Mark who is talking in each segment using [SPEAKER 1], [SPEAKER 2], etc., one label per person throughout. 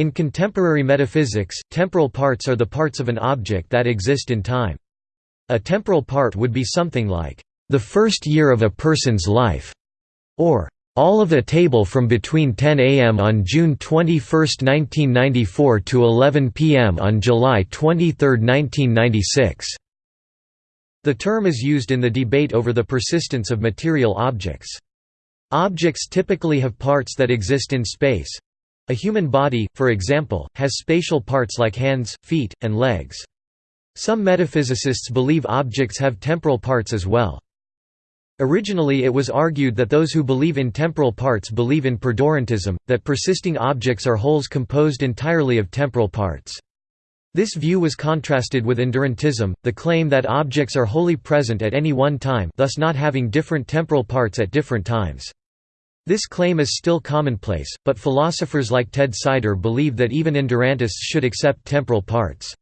[SPEAKER 1] In contemporary metaphysics, temporal parts are the parts of an object that exist in time. A temporal part would be something like, "...the first year of a person's life", or all of a table from between 10 am on June 21, 1994 to 11 pm on July 23, 1996. The term is used in the debate over the persistence of material objects. Objects typically have parts that exist in space. A human body, for example, has spatial parts like hands, feet, and legs. Some metaphysicists believe objects have temporal parts as well. Originally it was argued that those who believe in temporal parts believe in perdurantism, that persisting objects are wholes composed entirely of temporal parts. This view was contrasted with endurantism, the claim that objects are wholly present at any one time thus not having different temporal parts at different times. This claim is still commonplace, but philosophers like Ted Sider believe that even endurantists should accept temporal parts.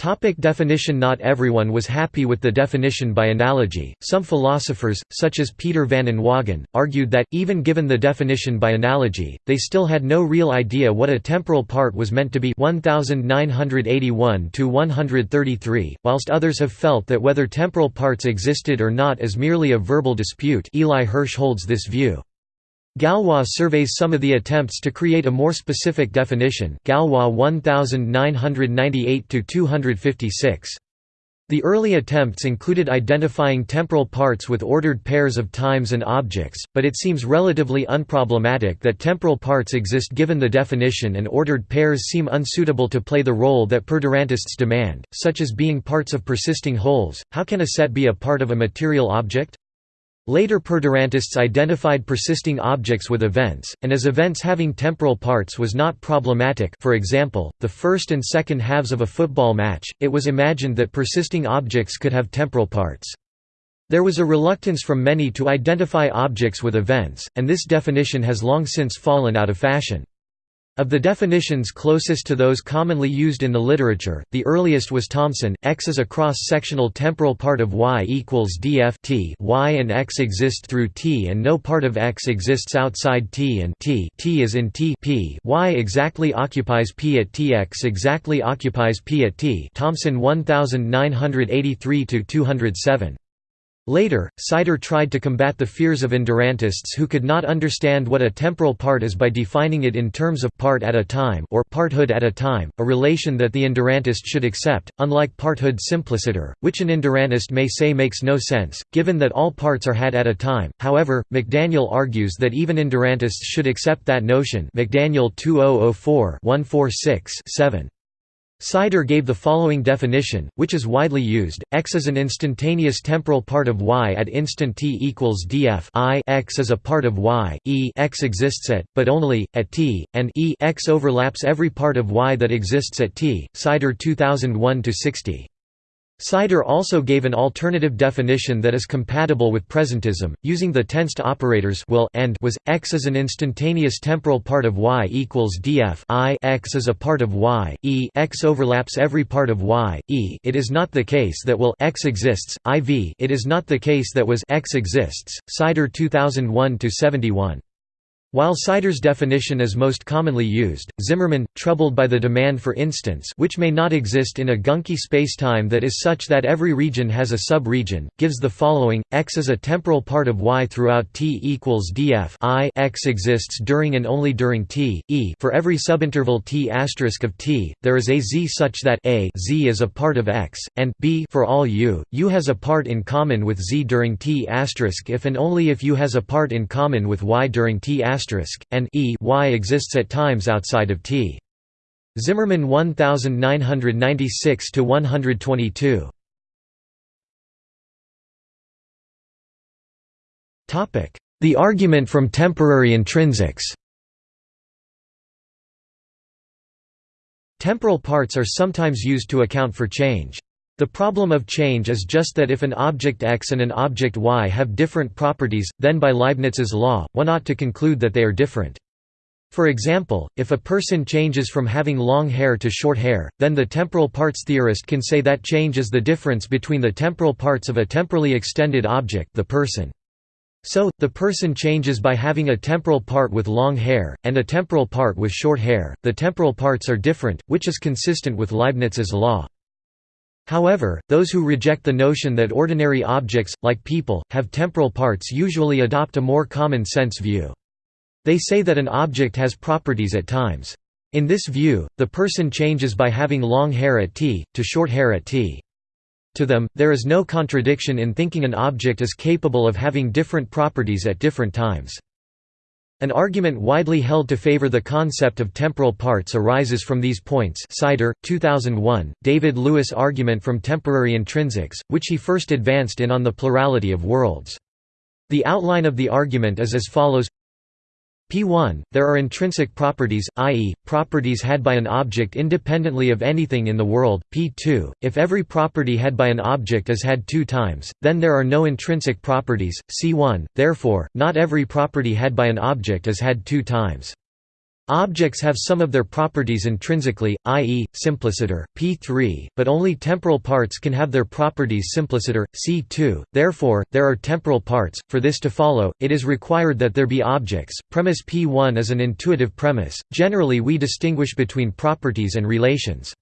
[SPEAKER 1] Topic definition Not everyone was happy with the definition by analogy. Some philosophers, such as Peter van Inwagen, argued that, even given the definition by analogy, they still had no real idea what a temporal part was meant to be 1981–133, whilst others have felt that whether temporal parts existed or not is merely a verbal dispute Eli Hirsch holds this view. Gallois surveys some of the attempts to create a more specific definition Gallois 1998–256. The early attempts included identifying temporal parts with ordered pairs of times and objects, but it seems relatively unproblematic that temporal parts exist given the definition and ordered pairs seem unsuitable to play the role that perdurantists demand, such as being parts of persisting wholes. How can a set be a part of a material object? Later perdurantists identified persisting objects with events, and as events having temporal parts was not problematic for example, the first and second halves of a football match, it was imagined that persisting objects could have temporal parts. There was a reluctance from many to identify objects with events, and this definition has long since fallen out of fashion. Of the definitions closest to those commonly used in the literature, the earliest was Thomson. X is a cross-sectional temporal part of Y equals df t. Y and X exist through T, and no part of X exists outside T and T. T is in T. P. Y exactly occupies P at T. X exactly occupies P at T. Thomson 1983 207. Later, Sider tried to combat the fears of endurantists who could not understand what a temporal part is by defining it in terms of part at a time or parthood at a time, a relation that the endurantist should accept, unlike parthood simpliciter, which an endurantist may say makes no sense, given that all parts are had at a time. However, McDaniel argues that even endurantists should accept that notion McDaniel 2004-146-7. Sider gave the following definition, which is widely used: X is an instantaneous temporal part of Y at instant t equals df I X is a part of Y, e X exists at, but only, at t, and e X overlaps every part of Y that exists at t. Sider 2001-60. Sider also gave an alternative definition that is compatible with presentism, using the tensed operators will and was. X is an instantaneous temporal part of Y equals df. I. X is a part of Y, e. X overlaps every part of Y, e. It is not the case that will X exists, IV it is not the case that was X exists. Sider 2001-71. While Sider's definition is most commonly used, Zimmerman, troubled by the demand for instance which may not exist in a gunky spacetime that is such that every region has a sub-region, gives the following, X is a temporal part of Y throughout T equals df I X exists during and only during T, e. For every subinterval T asterisk of T, there is a Z such that a Z is a part of X, and b for all U, U has a part in common with Z during T asterisk if and only if U has a part in common with Y during T and e y exists at times outside of T. Zimmerman 1996 to 122. Topic: The argument from temporary intrinsics. Temporal parts are sometimes used to account for change. The problem of change is just that if an object X and an object Y have different properties, then by Leibniz's law, one ought to conclude that they are different. For example, if a person changes from having long hair to short hair, then the temporal parts theorist can say that change is the difference between the temporal parts of a temporally extended object the person. So, the person changes by having a temporal part with long hair, and a temporal part with short hair, the temporal parts are different, which is consistent with Leibniz's law. However, those who reject the notion that ordinary objects, like people, have temporal parts usually adopt a more common-sense view. They say that an object has properties at times. In this view, the person changes by having long hair at t, to short hair at t. To them, there is no contradiction in thinking an object is capable of having different properties at different times. An argument widely held to favor the concept of temporal parts arises from these points Sider, 2001, David Lewis argument from temporary intrinsics, which he first advanced in On the Plurality of Worlds. The outline of the argument is as follows P1, there are intrinsic properties, i.e., properties had by an object independently of anything in the world. P2, if every property had by an object is had to times, then there are no intrinsic properties. C1, therefore, not every property had by an object is had to times. Objects have some of their properties intrinsically, i.e., simpliciter, p3, but only temporal parts can have their properties simpliciter, c2, therefore, there are temporal parts. For this to follow, it is required that there be objects. Premise p1 is an intuitive premise. Generally, we distinguish between properties and relations.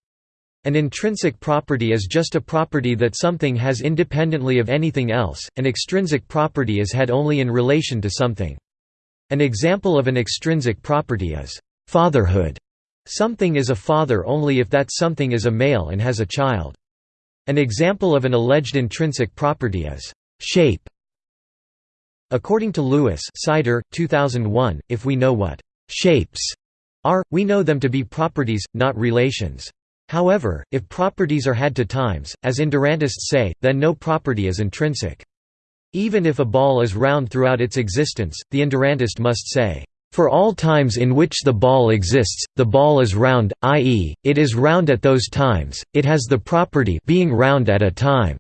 [SPEAKER 1] An intrinsic property is just a property that something has independently of anything else, an extrinsic property is had only in relation to something. An example of an extrinsic property is fatherhood. Something is a father only if that something is a male and has a child. An example of an alleged intrinsic property is shape. According to Lewis Sider, 2001, if we know what shapes are, we know them to be properties, not relations. However, if properties are had to times, as endurantists say, then no property is intrinsic. Even if a ball is round throughout its existence, the endurantist must say, "...for all times in which the ball exists, the ball is round, i.e., it is round at those times, it has the property being round at a time."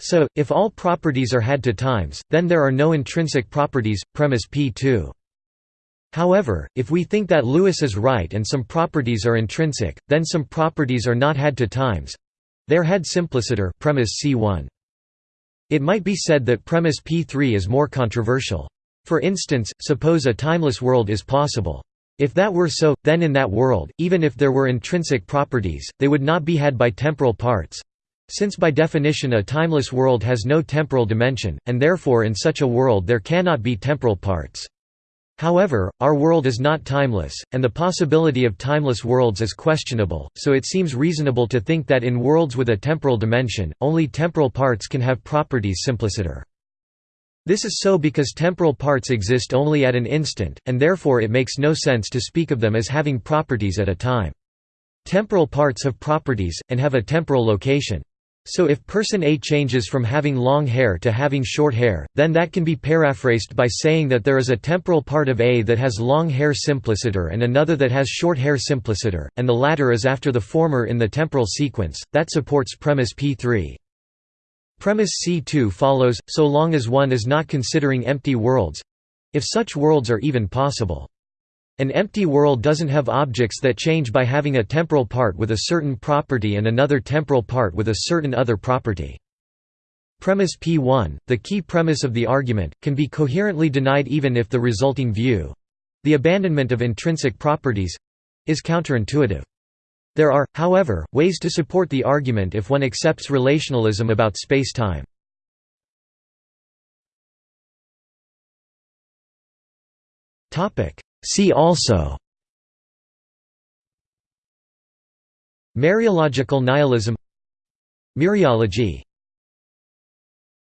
[SPEAKER 1] So, if all properties are had to times, then there are no intrinsic properties, premise P2. However, if we think that Lewis is right and some properties are intrinsic, then some properties are not had to times. They are had simpliciter premise C1. It might be said that premise P3 is more controversial. For instance, suppose a timeless world is possible. If that were so, then in that world, even if there were intrinsic properties, they would not be had by temporal parts. Since by definition a timeless world has no temporal dimension, and therefore in such a world there cannot be temporal parts. However, our world is not timeless, and the possibility of timeless worlds is questionable, so it seems reasonable to think that in worlds with a temporal dimension, only temporal parts can have properties simpliciter. This is so because temporal parts exist only at an instant, and therefore it makes no sense to speak of them as having properties at a time. Temporal parts have properties, and have a temporal location. So if person A changes from having long hair to having short hair, then that can be paraphrased by saying that there is a temporal part of A that has long hair simpliciter and another that has short hair simpliciter, and the latter is after the former in the temporal sequence, that supports premise P3. Premise C2 follows, so long as one is not considering empty worlds—if such worlds are even possible. An empty world doesn't have objects that change by having a temporal part with a certain property and another temporal part with a certain other property. Premise P1, the key premise of the argument, can be coherently denied even if the resulting view—the abandonment of intrinsic properties—is counterintuitive. There are, however, ways to support the argument if one accepts relationalism about space-time. See also Mereological nihilism Mereology